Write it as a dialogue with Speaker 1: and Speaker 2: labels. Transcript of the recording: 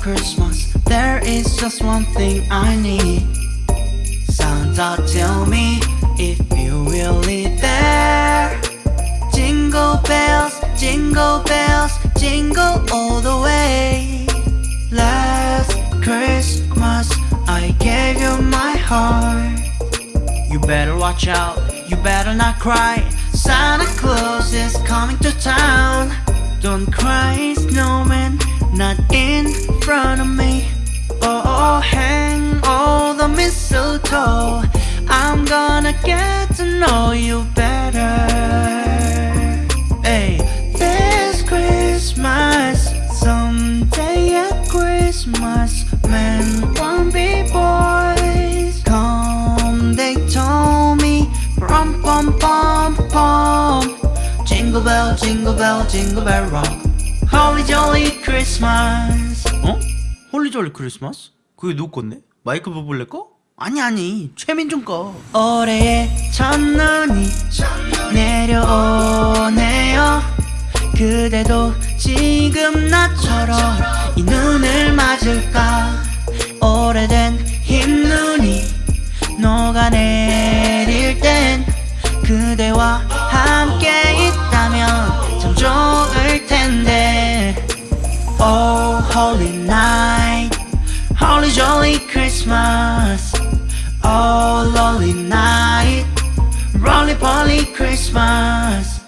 Speaker 1: Christmas. There is just one thing I need. Santa tell me if you really there. Jingle bells, jingle bells, jingle all the way. Last Christmas I gave you my heart. You better watch out, you better not cry. Santa Claus is coming to town Don't cry snowman, not in front of me. Oh, hang all the mistletoe. I'm gonna get to know you better. Hey, this Christmas Someday at Christmas Men Jingle bell, jingle bell, jingle bell rock Holly jolly Christmas 어? 홀리 졸리 크리스마스? 그게 누구 건데? 마이클 버블레 거? 아니 아니 최민준 거 올해의 첫눈이 내려오네요 그대도 지금 나처럼 이 눈을 맞을까 오래된 흰 눈이 녹아내릴 땐 그대와 holy night Holy jolly Christmas. Oh lonely night Rolly poly Christmas